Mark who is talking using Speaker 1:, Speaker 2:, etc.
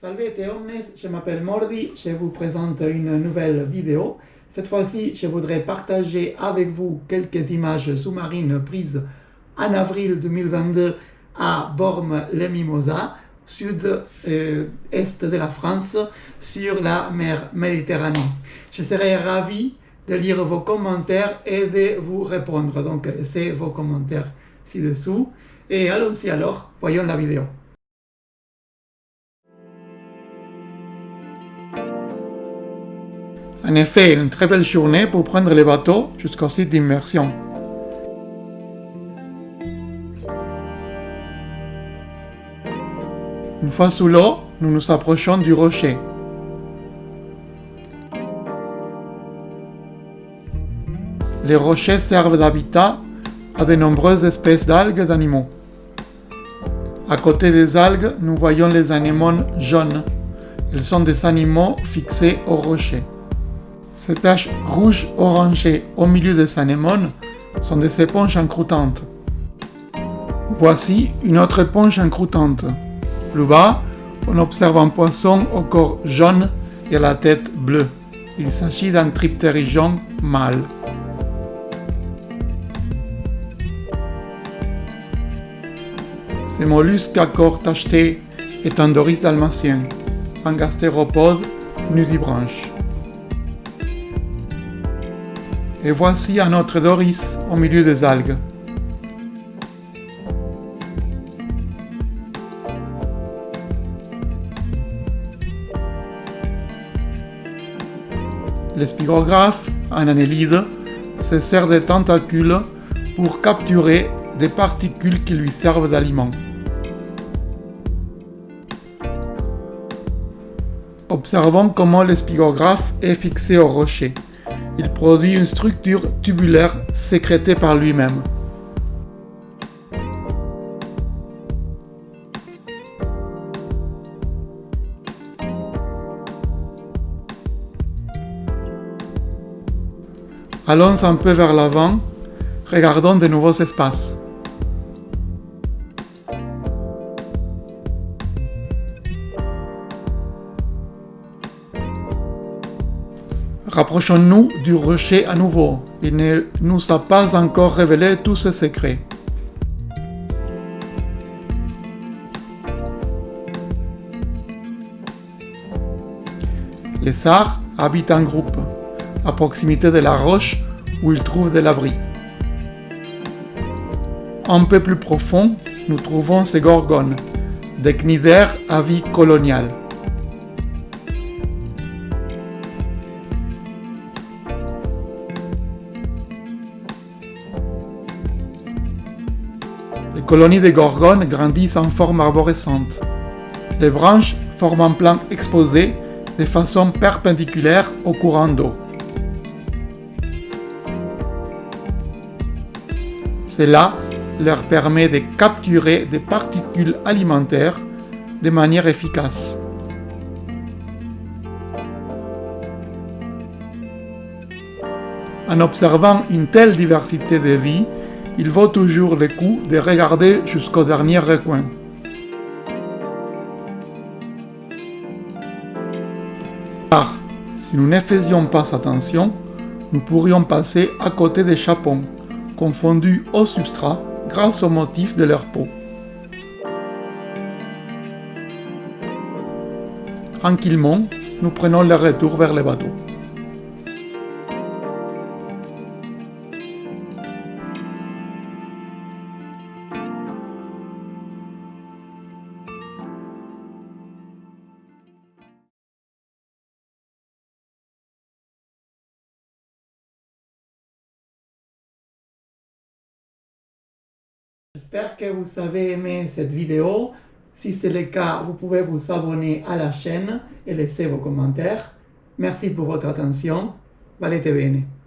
Speaker 1: Salve omnes, je m'appelle Mordi, je vous présente une nouvelle vidéo. Cette fois-ci, je voudrais partager avec vous quelques images sous-marines prises en avril 2022 à Bormes-les-Mimosas, sud-est de la France, sur la mer Méditerranée. Je serai ravi de lire vos commentaires et de vous répondre. Donc, laissez vos commentaires ci-dessous. Et allons-y alors, voyons la vidéo. En effet, une très belle journée pour prendre les bateaux jusqu'au site d'immersion. Une fois sous l'eau, nous nous approchons du rocher. Les rochers servent d'habitat à de nombreuses espèces d'algues et d'animaux. À côté des algues, nous voyons les anémones jaunes. Ils sont des animaux fixés au rocher. Ces taches rouges orangées au milieu des anémones sont des éponges encroutantes. Voici une autre éponge encroutante. Plus bas, on observe un poisson au corps jaune et à la tête bleue. Il s'agit d'un triptérigion mâle. Ce mollusque à corps tacheté est un doris dalmatien, un gastéropode nudibranche. Et voici un autre Doris au milieu des algues. L'espigographe, un annélide, se sert des tentacules pour capturer des particules qui lui servent d'aliment. Observons comment l'espigographe est fixé au rocher il produit une structure tubulaire sécrétée par lui-même. Allons un peu vers l'avant, regardons de nouveaux espaces. Rapprochons-nous du rocher à nouveau. Il ne nous a pas encore révélé tous ses secrets. Les sars habitent en groupe, à proximité de la roche où ils trouvent de l'abri. Un peu plus profond, nous trouvons ces gorgones, des cnidaires à vie coloniale. Les colonies de gorgones grandissent en forme arborescente. Les branches forment un plan exposé de façon perpendiculaire au courant d'eau. Cela leur permet de capturer des particules alimentaires de manière efficace. En observant une telle diversité de vie, il vaut toujours le coup de regarder jusqu'au dernier recoin. Car, si nous ne faisions pas attention, nous pourrions passer à côté des chapons, confondus au substrat grâce au motif de leur peau. Tranquillement, nous prenons le retour vers le bateau. J'espère que vous avez aimé cette vidéo. Si c'est le cas, vous pouvez vous abonner à la chaîne et laisser vos commentaires. Merci pour votre attention. Valete bene.